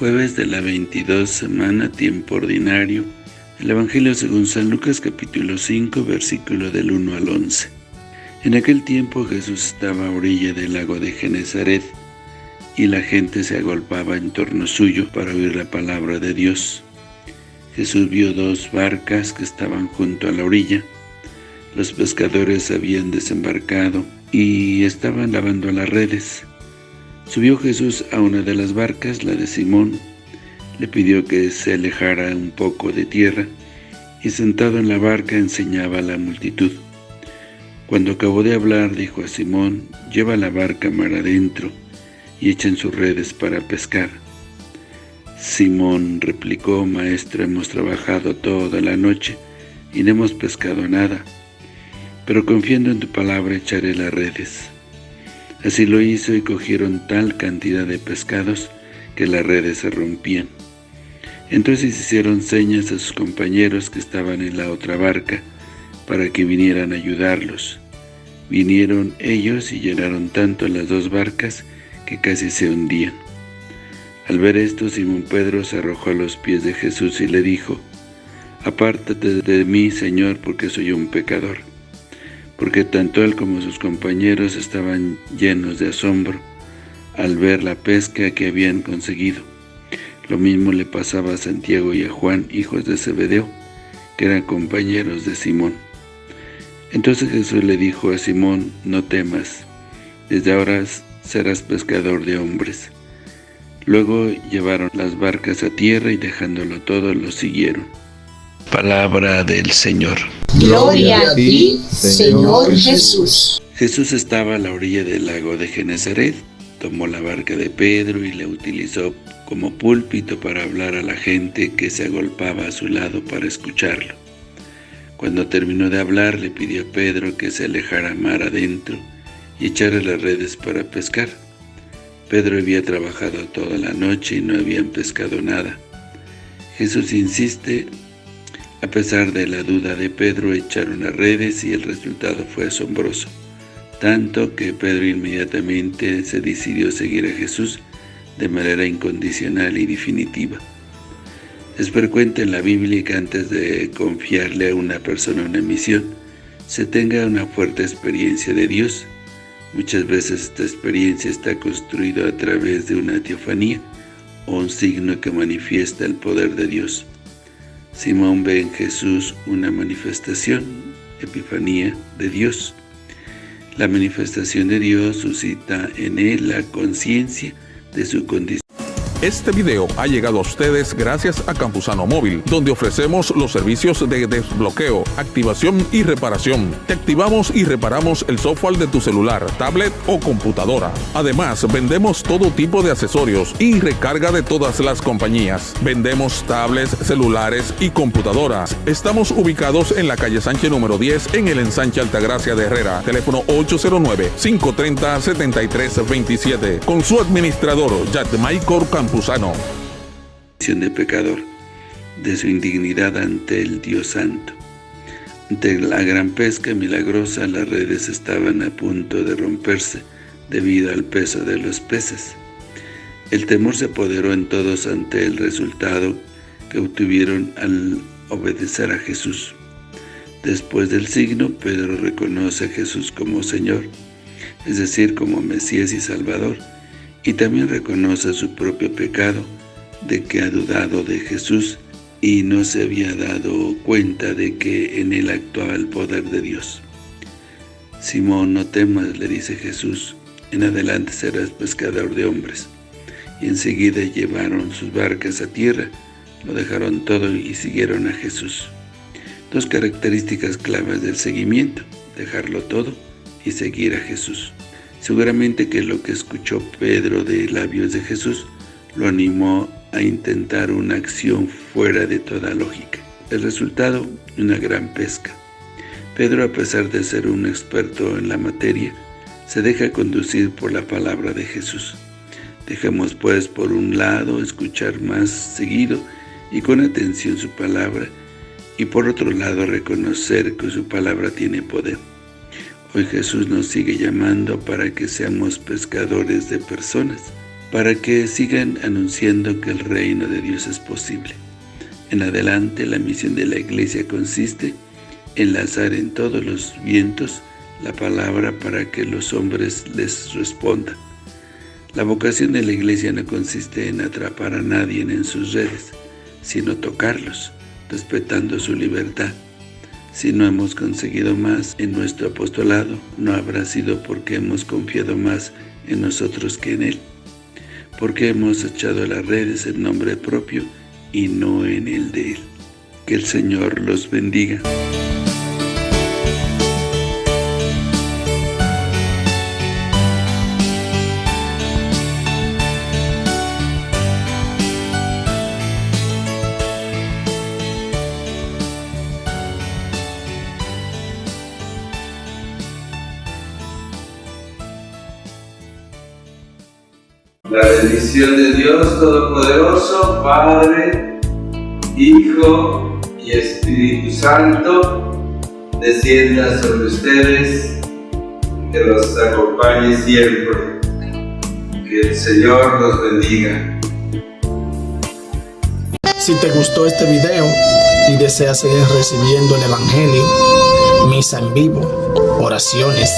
Jueves de la 22 semana, tiempo ordinario. El Evangelio según San Lucas capítulo 5, versículo del 1 al 11. En aquel tiempo Jesús estaba a orilla del lago de Genezaret, y la gente se agolpaba en torno suyo para oír la palabra de Dios. Jesús vio dos barcas que estaban junto a la orilla. Los pescadores habían desembarcado y estaban lavando las redes. Subió Jesús a una de las barcas, la de Simón, le pidió que se alejara un poco de tierra, y sentado en la barca enseñaba a la multitud. Cuando acabó de hablar, dijo a Simón, lleva la barca mar adentro, y echen sus redes para pescar. Simón replicó, Maestro, hemos trabajado toda la noche, y no hemos pescado nada, pero confiando en tu palabra echaré las redes. Así lo hizo y cogieron tal cantidad de pescados que las redes se rompían. Entonces hicieron señas a sus compañeros que estaban en la otra barca para que vinieran a ayudarlos. Vinieron ellos y llenaron tanto las dos barcas que casi se hundían. Al ver esto, Simón Pedro se arrojó a los pies de Jesús y le dijo, «Apártate de mí, Señor, porque soy un pecador» porque tanto él como sus compañeros estaban llenos de asombro al ver la pesca que habían conseguido. Lo mismo le pasaba a Santiago y a Juan, hijos de Zebedeo, que eran compañeros de Simón. Entonces Jesús le dijo a Simón, no temas, desde ahora serás pescador de hombres. Luego llevaron las barcas a tierra y dejándolo todo, lo siguieron. Palabra del Señor. Gloria a ti, Señor Jesús. Jesús estaba a la orilla del lago de Genezaret, tomó la barca de Pedro y la utilizó como púlpito para hablar a la gente que se agolpaba a su lado para escucharlo. Cuando terminó de hablar, le pidió a Pedro que se alejara mar adentro y echara las redes para pescar. Pedro había trabajado toda la noche y no habían pescado nada. Jesús insiste a pesar de la duda de Pedro, echaron las redes y el resultado fue asombroso, tanto que Pedro inmediatamente se decidió seguir a Jesús de manera incondicional y definitiva. Es frecuente en la Biblia que antes de confiarle a una persona una misión, se tenga una fuerte experiencia de Dios. Muchas veces esta experiencia está construida a través de una teofanía o un signo que manifiesta el poder de Dios. Simón ve en Jesús una manifestación, epifanía de Dios. La manifestación de Dios suscita en él la conciencia de su condición este video ha llegado a ustedes gracias a Campusano Móvil, donde ofrecemos los servicios de desbloqueo, activación y reparación. Te activamos y reparamos el software de tu celular, tablet o computadora. Además, vendemos todo tipo de accesorios y recarga de todas las compañías. Vendemos tablets, celulares y computadoras. Estamos ubicados en la calle Sánchez número 10 en el ensanche Altagracia de Herrera. Teléfono 809-530-7327. Con su administrador, Michael Campusano Campuzano. de pecador, de su indignidad ante el Dios Santo. Ante la gran pesca milagrosa, las redes estaban a punto de romperse debido al peso de los peces. El temor se apoderó en todos ante el resultado que obtuvieron al obedecer a Jesús. Después del signo, Pedro reconoce a Jesús como Señor, es decir, como Mesías y Salvador, y también reconoce su propio pecado de que ha dudado de Jesús y no se había dado cuenta de que en él actuaba el poder de Dios. Simón, no temas, le dice Jesús, en adelante serás pescador de hombres. Y enseguida llevaron sus barcas a tierra, lo dejaron todo y siguieron a Jesús. Dos características claves del seguimiento, dejarlo todo y seguir a Jesús. Seguramente que lo que escuchó Pedro de labios de Jesús lo animó a intentar una acción fuera de toda lógica. El resultado, una gran pesca. Pedro, a pesar de ser un experto en la materia, se deja conducir por la palabra de Jesús. Dejemos pues por un lado escuchar más seguido y con atención su palabra, y por otro lado reconocer que su palabra tiene poder. Hoy Jesús nos sigue llamando para que seamos pescadores de personas. para que sigan anunciando que el reino de Dios es posible. En adelante, la misión de la iglesia consiste en lanzar en todos los vientos la palabra para que los hombres les respondan. La vocación de la iglesia no consiste en atrapar a nadie en sus redes, sino tocarlos, respetando su libertad. Si no hemos conseguido más en nuestro apostolado, no habrá sido porque hemos confiado más en nosotros que en Él, porque hemos echado las redes en nombre propio y no en el de Él. Que el Señor los bendiga. La bendición de Dios Todopoderoso, Padre, Hijo y Espíritu Santo, descienda sobre ustedes, que los acompañe siempre. Que el Señor los bendiga. Si te gustó este video y deseas seguir recibiendo el Evangelio, misa en vivo, oraciones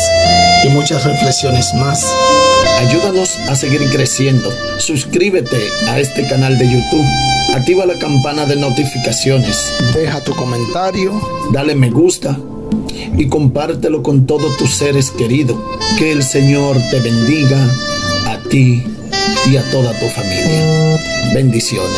y muchas reflexiones más, Ayúdanos a seguir creciendo. Suscríbete a este canal de YouTube. Activa la campana de notificaciones. Deja tu comentario. Dale me gusta. Y compártelo con todos tus seres queridos. Que el Señor te bendiga a ti y a toda tu familia. Bendiciones.